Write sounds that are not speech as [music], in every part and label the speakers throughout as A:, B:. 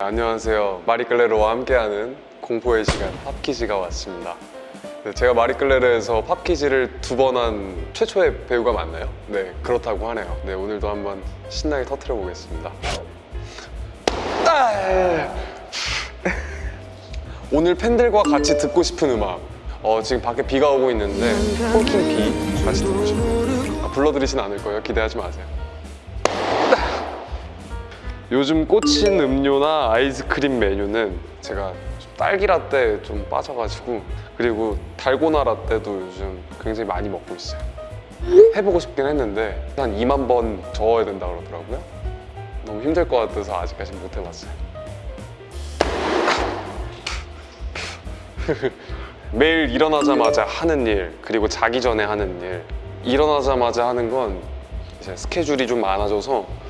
A: 안녕하세요. 마리클레르와 함께하는 공포의 시간 팝키즈가 왔습니다. 네, 제가 마리클레르에서 팝키즈를 두 번 한 최초의 배우가 맞나요? 네, 그렇다고 하네요. 네, 오늘도 한번 신나게 터트려 보겠습니다. 아! 오늘 팬들과 같이 듣고 싶은 음악. 어, 지금 밖에 비가 오고 있는데 폴킹 비 같이 듣고 싶어요. 아, 불러드리진 않을 거예요. 기대하지 마세요. 요즘 꽂힌 음료나 아이스크림 메뉴는 제가 좀 딸기 라떼 좀 빠져가지고 그리고 달고나 라떼도 요즘 굉장히 많이 먹고 있어요. 해보고 싶긴 했는데 한 2만 번 저어야 된다 그러더라고요. 너무 힘들 것 같아서 아직까지 못 해봤어요. [laughs] 매일 일어나자마자 하는 일 그리고 자기 전에 하는 일. 일어나자마자 하는 건 이제 스케줄이 좀 많아져서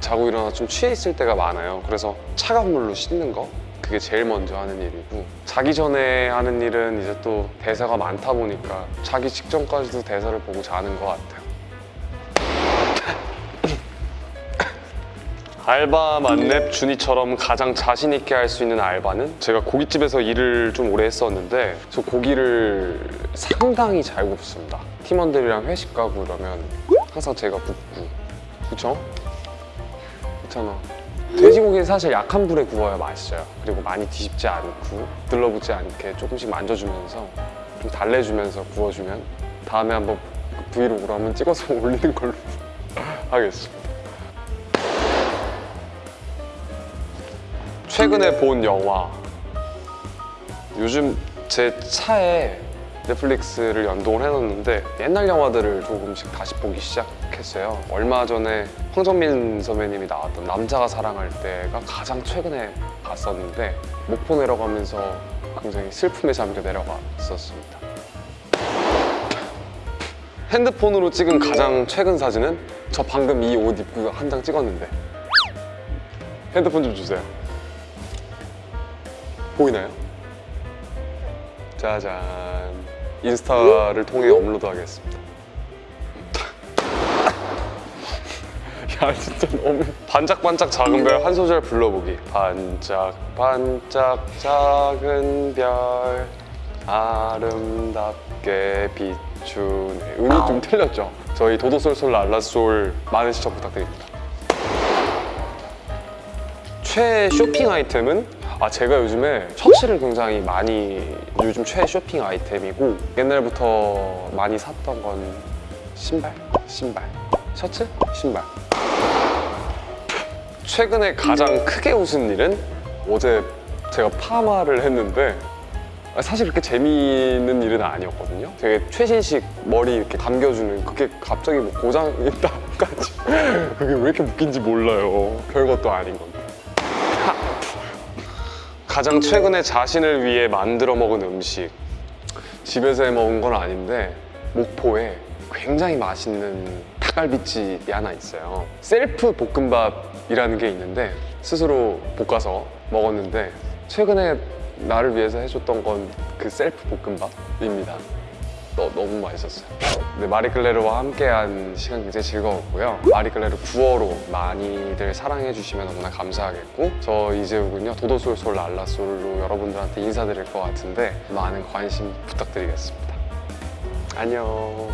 A: 자고 일어나 좀 취해 있을 때가 많아요. 그래서 차가운 물로 씻는 거 그게 제일 먼저 하는 일이고 자기 전에 하는 일은 이제 또 대사가 많다 보니까 자기 직전까지도 대사를 보고 자는 것 같아요. [coughs] 알바 만렙 준이처럼 가장 자신 있게 할 수 있는 알바는 제가 고깃집에서 일을 좀 오래 했었는데 저 고기를 상당히 잘 굽습니다. 팀원들이랑 회식 가고 이러면 항상 제가 굽고. 그쵸? 있잖아. 돼지고기는 사실 약한 불에 구워야 맛있어요. 그리고 많이 뒤집지 않고 들러붙지 않게 조금씩 만져주면서 좀 달래주면서 구워주면 다음에 한번 그 브이로그로 한번 찍어서 [laughs] 올리는 걸로 [laughs] 하겠습니다. 최근에 본 영화. 요즘 제 차에 넷플릭스를 연동을 해놨는데 옛날 영화들을 조금씩 다시 보기 시작했어요. 얼마 전에 황정민 선배님이 나왔던 남자가 사랑할 때가 가장 최근에 봤었는데 목포 내려가면서 굉장히 슬픔에 잠겨 내려갔었습니다. 핸드폰으로 찍은 가장 최근 사진은 저 방금 이 옷 입고 한 장 찍었는데. 핸드폰 좀 주세요. 보이나요? 짜잔. 인스타를 통해 업로드 하겠습니다. [laughs] 야 진짜 너무 반짝반짝 작은 별 한 소절 불러보기. 반짝반짝 작은 별. 아름답게 비추네. 음이 좀 틀렸죠? 저희 도도솔솔 랄라솔 많은 시청 부탁드립니다. 최애 쇼핑 아이템은 아 제가 요즘에 셔츠를 굉장히 많이 요즘 최애 쇼핑 아이템이고 옛날부터 많이 샀던 건 신발? 신발. 셔츠? 신발. 최근에 가장 크게 웃은 일은 어제 제가 파마를 했는데 사실 그렇게 재미있는 일은 아니었거든요. 되게 최신식 머리 이렇게 감겨주는 그게 갑자기 뭐 고장이 [laughs] 나까지 그게 왜 이렇게 웃긴지 몰라요. 별것도 아닌 건데 가장 최근에 자신을 위해 만들어 먹은 음식. 집에서 해 먹은 건 아닌데 목포에 굉장히 맛있는 닭갈비집이 하나 있어요. 셀프 볶음밥이라는 게 있는데 스스로 볶아서 먹었는데 최근에 나를 위해서 해줬던 건 그 셀프 볶음밥입니다 너, 너무 맛있었어요. 네, 마리클레르와 함께한 시간 굉장히 즐거웠고요. 마리클레르 9호로 많이들 사랑해 주시면 너무나 감사하겠고 저 이재욱은요 도도솔솔 랄라솔로 여러분들한테 인사드릴 것 같은데 많은 관심 부탁드리겠습니다. 안녕